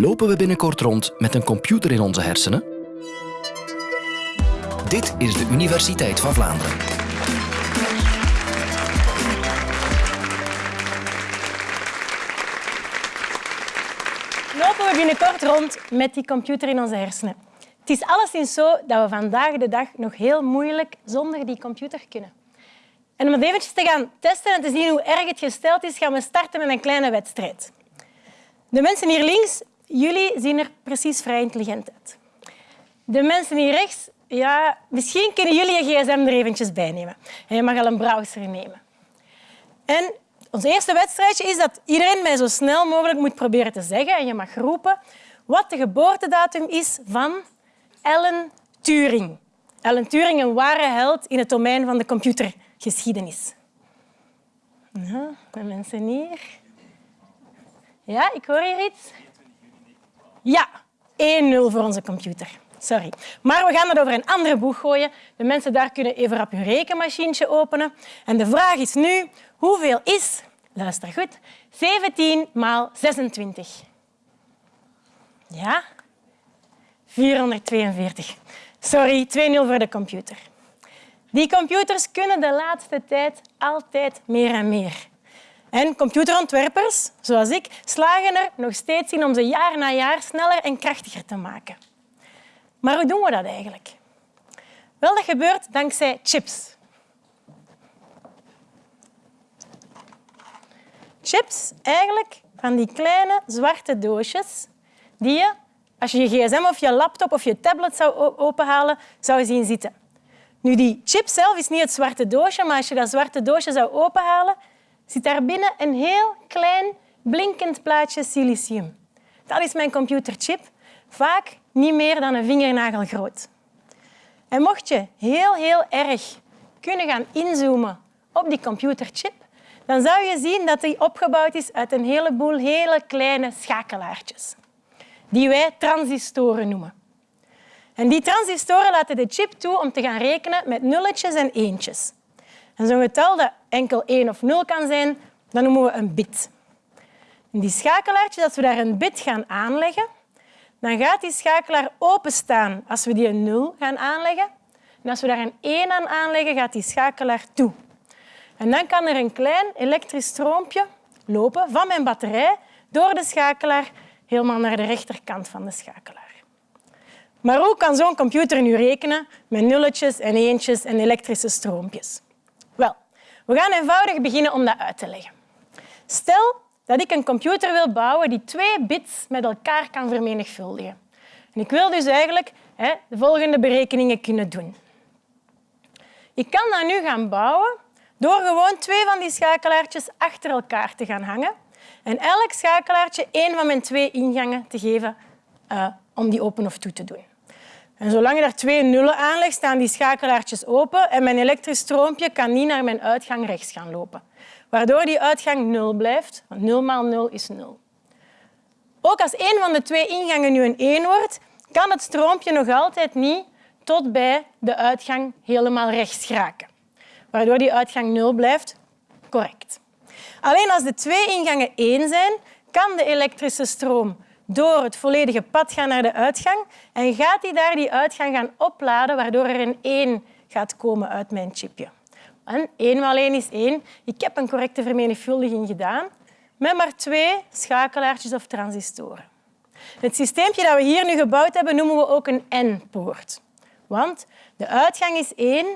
Lopen we binnenkort rond met een computer in onze hersenen? Dit is de Universiteit van Vlaanderen. Lopen we binnenkort rond met die computer in onze hersenen? Het is alleszins zo dat we vandaag de dag nog heel moeilijk zonder die computer kunnen. En om het eventjes te gaan testen en te zien hoe erg het gesteld is, gaan we starten met een kleine wedstrijd. De mensen hier links, jullie zien er precies vrij intelligent uit. De mensen hier rechts, ja, misschien kunnen jullie je gsm er eventjes bij nemen. En je mag al een browser nemen. En ons eerste wedstrijdje is dat iedereen mij zo snel mogelijk moet proberen te zeggen, en je mag roepen, wat de geboortedatum is van Alan Turing. Alan Turing, een ware held in het domein van de computergeschiedenis. Ja, de mensen hier. Ja, ik hoor hier iets. Ja, 1-0 voor onze computer. Sorry. Maar we gaan het over een andere boeg gooien. De mensen daar kunnen even op hun rekenmachientje openen. En de vraag is nu, hoeveel is, luister goed, 17 maal 26? Ja? 442. Sorry, 2-0 voor de computer. Die computers kunnen de laatste tijd altijd meer en meer. En computerontwerpers, zoals ik, slagen er nog steeds in om ze jaar na jaar sneller en krachtiger te maken. Maar hoe doen we dat eigenlijk? Wel, dat gebeurt dankzij chips. Chips, eigenlijk van die kleine zwarte doosjes die je, als je je gsm of je laptop of je tablet zou openhalen, zou zien zitten. Nu, die chip zelf is niet het zwarte doosje, maar als je dat zwarte doosje zou openhalen, zit daar binnen een heel klein blinkend plaatje silicium. Dat is mijn computerchip, vaak niet meer dan een vingernagel groot. En mocht je heel, heel erg kunnen gaan inzoomen op die computerchip, dan zou je zien dat die opgebouwd is uit een heleboel hele kleine schakelaartjes, die wij transistoren noemen. En die transistoren laten de chip toe om te gaan rekenen met nulletjes en eentjes. En zo'n getal dat enkel 1 of 0 kan zijn, dat noemen we een bit. En die schakelaartjes, als we daar een bit gaan aanleggen, dan gaat die schakelaar openstaan als we die een 0 gaan aanleggen. En als we daar een 1 aan aanleggen, gaat die schakelaar toe. En dan kan er een klein elektrisch stroompje lopen van mijn batterij door de schakelaar helemaal naar de rechterkant van de schakelaar. Maar hoe kan zo'n computer nu rekenen met nulletjes en eentjes en elektrische stroompjes? We gaan eenvoudig beginnen om dat uit te leggen. Stel dat ik een computer wil bouwen die twee bits met elkaar kan vermenigvuldigen. En ik wil dus eigenlijk hè, de volgende berekeningen kunnen doen. Ik kan dat nu gaan bouwen door gewoon twee van die schakelaartjes achter elkaar te gaan hangen en elk schakelaartje één van mijn twee ingangen te geven uh, om die open of toe te doen. En zolang daar twee nullen aanlegt, staan die schakelaartjes open en mijn elektrisch stroompje kan niet naar mijn uitgang rechts gaan lopen. Waardoor die uitgang nul blijft, want 0 maal 0 is 0. Ook als een van de twee ingangen nu een 1 wordt, kan het stroompje nog altijd niet tot bij de uitgang helemaal rechts geraken. Waardoor die uitgang 0 blijft, correct. Alleen als de twee ingangen 1 zijn, kan de elektrische stroom door het volledige pad gaan naar de uitgang en gaat hij daar die uitgang gaan opladen, waardoor er een 1 gaat komen uit mijn chipje. En 1 maal 1 is 1. Ik heb een correcte vermenigvuldiging gedaan met maar twee schakelaartjes of transistoren. Het systeempje dat we hier nu gebouwd hebben noemen we ook een N-poort. Want de uitgang is 1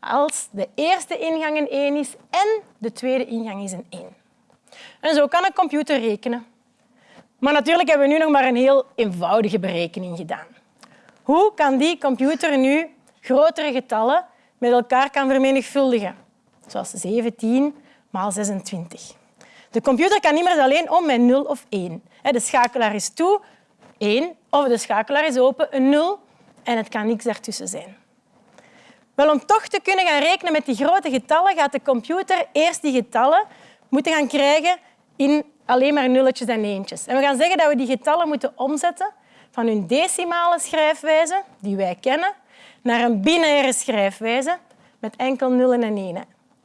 als de eerste ingang een 1 is en de tweede ingang is een 1. En zo kan een computer rekenen. Maar natuurlijk hebben we nu nog maar een heel eenvoudige berekening gedaan. Hoe kan die computer nu grotere getallen met elkaar kan vermenigvuldigen? Zoals 17 maal 26. De computer kan niet alleen om met 0 of 1. De schakelaar is toe, 1, of de schakelaar is open, een 0, en het kan niks daartussen zijn. Wel, om toch te kunnen gaan rekenen met die grote getallen, gaat de computer eerst die getallen moeten gaan krijgen in alleen maar nulletjes en eentjes. En we gaan zeggen dat we die getallen moeten omzetten van hun decimale schrijfwijze, die wij kennen, naar een binaire schrijfwijze met enkel nullen en enen.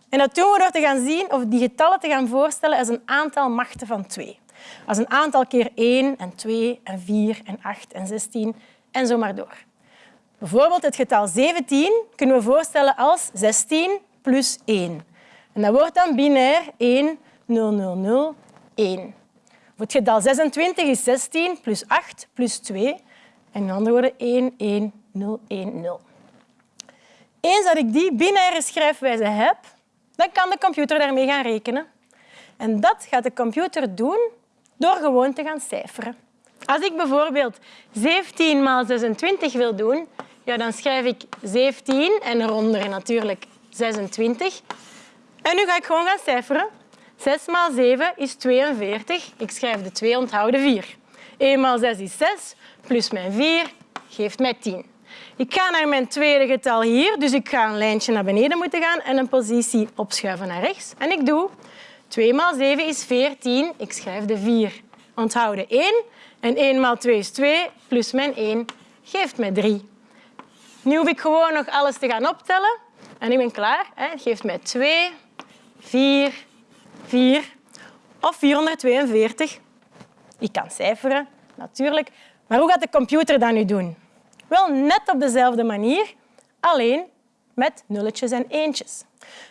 En dat doen we door te gaan zien of die getallen te gaan voorstellen als een aantal machten van twee. Als een aantal keer 1 en 2 en 4 en 8 en 16 en zo maar door. Bijvoorbeeld het getal 17 kunnen we voorstellen als 16 plus 1. En dat wordt dan binair 1, 0, 0, 0, 1. het getal 26 is 16 plus 8 plus 2. En in andere woorden 1, 1, 0, 1, 0. Eens dat ik die binaire schrijfwijze heb, dan kan de computer daarmee gaan rekenen. En dat gaat de computer doen door gewoon te gaan cijferen. Als ik bijvoorbeeld 17 maal 26 wil doen, ja, dan schrijf ik 17 en eronder natuurlijk 26. En nu ga ik gewoon gaan cijferen. 6 maal 7 is 42. Ik schrijf de 2, onthouden 4. 1 maal 6 is 6, plus mijn 4 geeft mij 10. Ik ga naar mijn tweede getal hier, dus ik ga een lijntje naar beneden moeten gaan en een positie opschuiven naar rechts. En ik doe 2 maal 7 is 14. Ik schrijf de 4. Onthouden 1. En 1 maal 2 is 2, plus mijn 1 geeft mij 3. Nu hoef ik gewoon nog alles te gaan optellen. En ik ben klaar. Het geeft mij 2, 4, 4 of 442. Ik kan cijferen, natuurlijk. Maar hoe gaat de computer dat nu doen? Wel net op dezelfde manier, alleen met nulletjes en eentjes.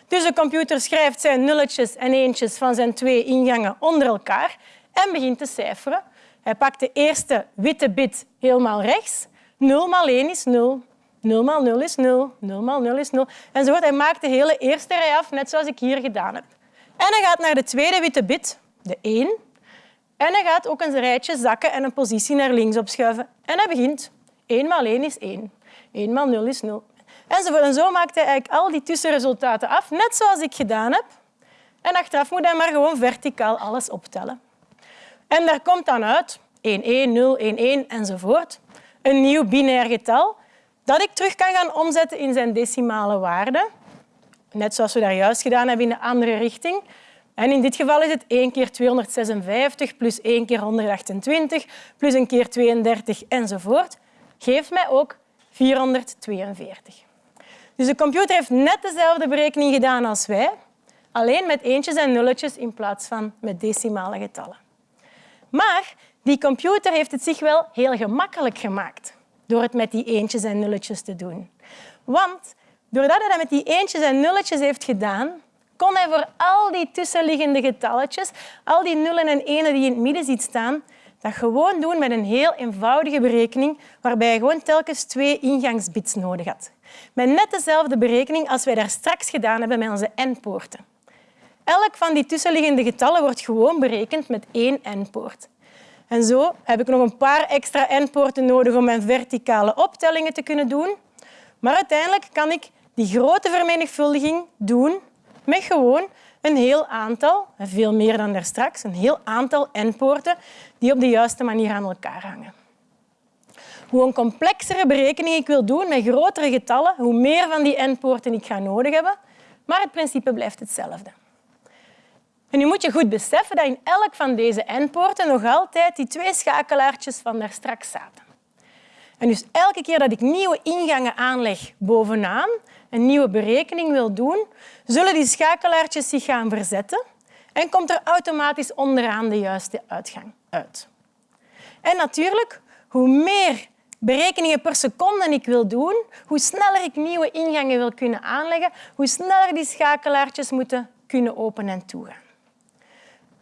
Dus de computer schrijft zijn nulletjes en eentjes van zijn twee ingangen onder elkaar en begint te cijferen. Hij pakt de eerste witte bit helemaal rechts. 0 maal 1 is 0. 0 maal 0 is 0. 0 maal 0 is 0. Enzovoort. Hij maakt de hele eerste rij af, net zoals ik hier gedaan heb. En hij gaat naar de tweede witte bit, de 1. En hij gaat ook een rijtje zakken en een positie naar links opschuiven. En hij begint. 1 maal 1 is 1. 1 maal 0 is 0. Enzovoort. En zo maakt hij eigenlijk al die tussenresultaten af, net zoals ik gedaan heb. En achteraf moet hij maar gewoon verticaal alles optellen. En daar komt dan uit 1, 1, 0, 1, 1 enzovoort. Een nieuw binair getal dat ik terug kan gaan omzetten in zijn decimale waarde. Net zoals we daar juist gedaan hebben in de andere richting. En in dit geval is het 1 keer 256 plus 1 keer 128 plus een keer 32 enzovoort. Geeft mij ook 442. Dus de computer heeft net dezelfde berekening gedaan als wij, alleen met eentjes en nulletjes in plaats van met decimale getallen. Maar die computer heeft het zich wel heel gemakkelijk gemaakt door het met die eentjes en nulletjes te doen. Want doordat hij dat met die eentjes en nulletjes heeft gedaan, kon hij voor al die tussenliggende getalletjes, al die nullen en enen die in het midden ziet staan, dat gewoon doen met een heel eenvoudige berekening waarbij hij gewoon telkens twee ingangsbits nodig had. Met net dezelfde berekening als wij daar straks gedaan hebben met onze n-poorten. Elk van die tussenliggende getallen wordt gewoon berekend met één n-poort. En zo heb ik nog een paar extra n-poorten nodig om mijn verticale optellingen te kunnen doen. Maar uiteindelijk kan ik die grote vermenigvuldiging doen met gewoon een heel aantal, veel meer dan daarstraks, een heel aantal n-poorten die op de juiste manier aan elkaar hangen. Hoe een complexere berekening ik wil doen met grotere getallen, hoe meer van die n-poorten ik ga nodig hebben, maar het principe blijft hetzelfde. En nu moet je goed beseffen dat in elk van deze n-poorten nog altijd die twee schakelaartjes van daar straks zaten. En dus elke keer dat ik nieuwe ingangen aanleg bovenaan, een nieuwe berekening wil doen, zullen die schakelaartjes zich gaan verzetten en komt er automatisch onderaan de juiste uitgang uit. En natuurlijk, hoe meer berekeningen per seconde ik wil doen, hoe sneller ik nieuwe ingangen wil kunnen aanleggen, hoe sneller die schakelaartjes moeten kunnen openen en toegaan.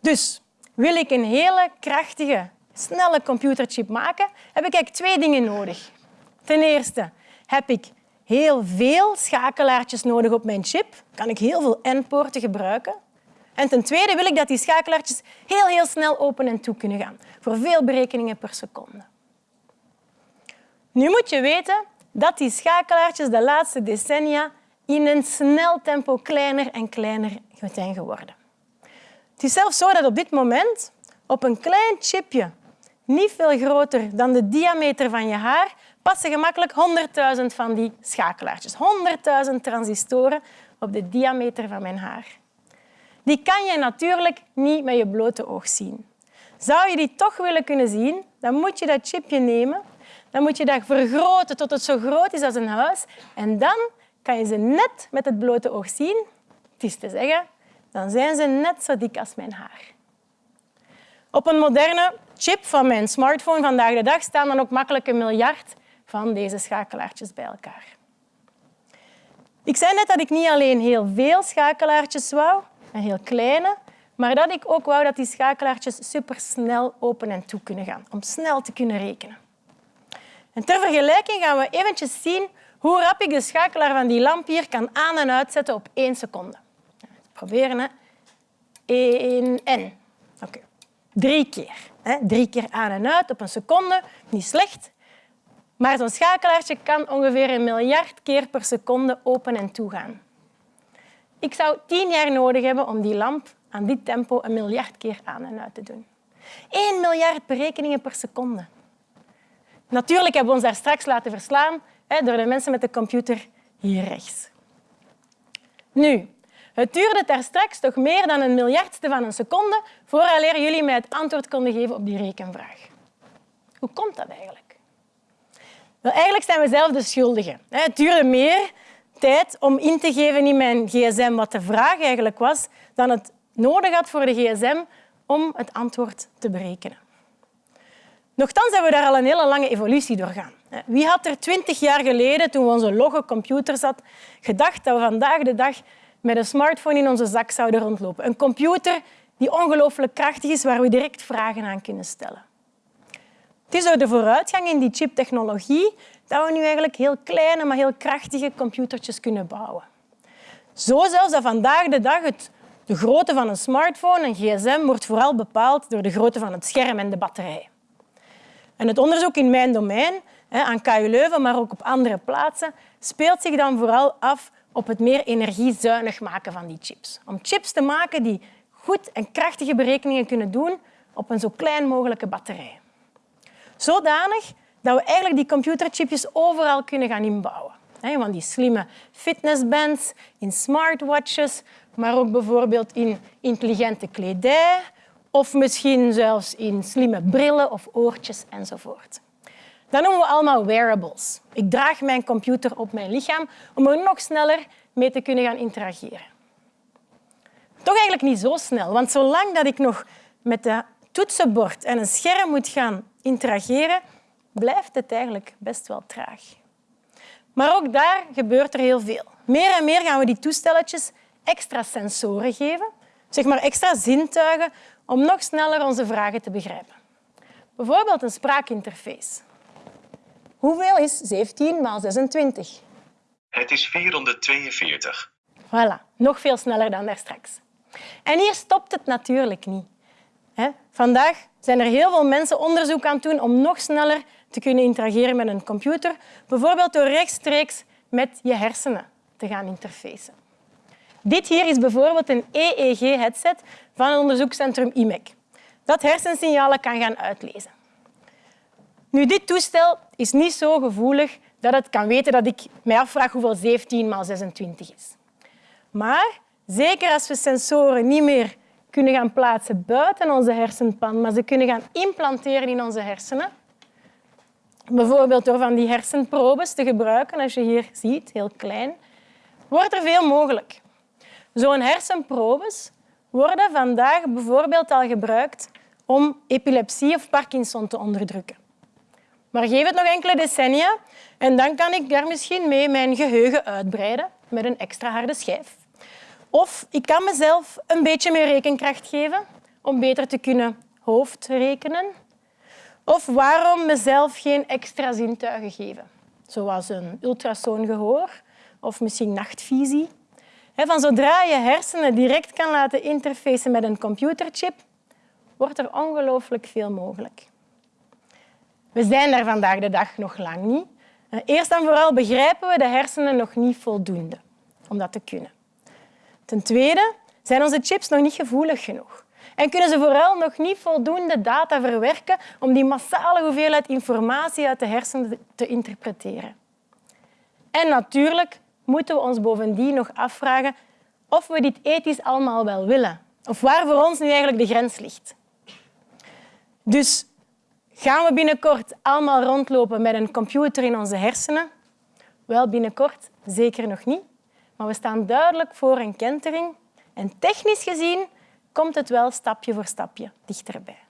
Dus wil ik een hele krachtige, snelle computerchip maken, heb ik eigenlijk twee dingen nodig. Ten eerste heb ik heel veel schakelaartjes nodig op mijn chip. Kan ik heel veel N-poorten gebruiken. En ten tweede wil ik dat die schakelaartjes heel, heel snel open en toe kunnen gaan. Voor veel berekeningen per seconde. Nu moet je weten dat die schakelaartjes de laatste decennia in een snel tempo kleiner en kleiner zijn geworden. Het is zelfs zo dat op dit moment op een klein chipje, niet veel groter dan de diameter van je haar, passen gemakkelijk 100.000 van die schakelaartjes. 100.000 transistoren op de diameter van mijn haar. Die kan je natuurlijk niet met je blote oog zien. Zou je die toch willen kunnen zien, dan moet je dat chipje nemen, dan moet je dat vergroten tot het zo groot is als een huis en dan kan je ze net met het blote oog zien. Het is te zeggen, dan zijn ze net zo dik als mijn haar. Op een moderne chip van mijn smartphone vandaag de dag staan dan ook makkelijk een miljard van deze schakelaartjes bij elkaar. Ik zei net dat ik niet alleen heel veel schakelaartjes wou, en heel kleine, maar dat ik ook wou dat die schakelaartjes supersnel open en toe kunnen gaan, om snel te kunnen rekenen. En ter vergelijking gaan we eventjes zien hoe rap ik de schakelaar van die lamp hier kan aan- en uitzetten op één seconde. Proberen, hè. 1 en. Drie keer. Hè. Drie keer aan en uit op een seconde. Niet slecht. Maar zo'n schakelaartje kan ongeveer een miljard keer per seconde open en toe gaan. Ik zou tien jaar nodig hebben om die lamp aan dit tempo een miljard keer aan en uit te doen. 1 miljard berekeningen per seconde. Natuurlijk hebben we ons daar straks laten verslaan hè, door de mensen met de computer hier rechts. Nu, het duurde daar straks toch meer dan een miljardste van een seconde vooraleer jullie mij het antwoord konden geven op die rekenvraag. Hoe komt dat eigenlijk? Wel, eigenlijk zijn we zelf de schuldigen. Het duurde meer tijd om in te geven in mijn gsm wat de vraag eigenlijk was dan het nodig had voor de gsm om het antwoord te berekenen. Nochtans hebben we daar al een hele lange evolutie doorgaan. Wie had er twintig jaar geleden, toen we onze logge computers hadden, gedacht dat we vandaag de dag met een smartphone in onze zak zouden rondlopen? Een computer die ongelooflijk krachtig is, waar we direct vragen aan kunnen stellen. Het is door de vooruitgang in die chiptechnologie dat we nu eigenlijk heel kleine, maar heel krachtige computertjes kunnen bouwen. Zo zelfs dat vandaag de dag het, de grootte van een smartphone, een gsm, wordt vooral bepaald door de grootte van het scherm en de batterij. En het onderzoek in mijn domein, aan KU Leuven, maar ook op andere plaatsen, speelt zich dan vooral af op het meer energiezuinig maken van die chips. Om chips te maken die goed en krachtige berekeningen kunnen doen op een zo klein mogelijke batterij. Zodanig dat we eigenlijk die computerchipjes overal kunnen gaan inbouwen. Want die slimme fitnessbands, in smartwatches, maar ook bijvoorbeeld in intelligente kledij of misschien zelfs in slimme brillen of oortjes enzovoort. Dat noemen we allemaal wearables. Ik draag mijn computer op mijn lichaam om er nog sneller mee te kunnen gaan interageren. Toch eigenlijk niet zo snel, want zolang dat ik nog met het toetsenbord en een scherm moet gaan interageren, blijft het eigenlijk best wel traag. Maar ook daar gebeurt er heel veel. Meer en meer gaan we die toestelletjes extra sensoren geven, zeg maar extra zintuigen, om nog sneller onze vragen te begrijpen. Bijvoorbeeld een spraakinterface. Hoeveel is 17 maal 26? Het is 442. Voilà, nog veel sneller dan daarstraks. En hier stopt het natuurlijk niet. Vandaag zijn er heel veel mensen onderzoek aan het doen om nog sneller te kunnen interageren met een computer, bijvoorbeeld door rechtstreeks met je hersenen te gaan interfacen. Dit hier is bijvoorbeeld een EEG-headset van het onderzoekscentrum IMEC, dat hersensignalen kan gaan uitlezen. Nu, dit toestel is niet zo gevoelig dat het kan weten dat ik mij afvraag hoeveel 17 maal 26 is. Maar zeker als we sensoren niet meer kunnen gaan plaatsen buiten onze hersenpan, maar ze kunnen gaan implanteren in onze hersenen, bijvoorbeeld door van die hersenprobes te gebruiken, als je hier ziet, heel klein, wordt er veel mogelijk. Zo'n hersenprobes worden vandaag bijvoorbeeld al gebruikt om epilepsie of Parkinson te onderdrukken. Maar geef het nog enkele decennia en dan kan ik daar misschien mee mijn geheugen uitbreiden met een extra harde schijf. Of ik kan mezelf een beetje meer rekenkracht geven om beter te kunnen hoofdrekenen. Of waarom mezelf geen extra zintuigen geven, zoals een ultrasoongehoor of misschien nachtvisie. Van zodra je hersenen direct kan laten interfacen met een computerchip, wordt er ongelooflijk veel mogelijk. We zijn daar vandaag de dag nog lang niet. Eerst en vooral begrijpen we de hersenen nog niet voldoende om dat te kunnen. Ten tweede zijn onze chips nog niet gevoelig genoeg en kunnen ze vooral nog niet voldoende data verwerken om die massale hoeveelheid informatie uit de hersenen te interpreteren. En natuurlijk moeten we ons bovendien nog afvragen of we dit ethisch allemaal wel willen. Of waar voor ons nu eigenlijk de grens ligt. Dus gaan we binnenkort allemaal rondlopen met een computer in onze hersenen? Wel, binnenkort zeker nog niet. Maar we staan duidelijk voor een kentering. En technisch gezien komt het wel stapje voor stapje dichterbij.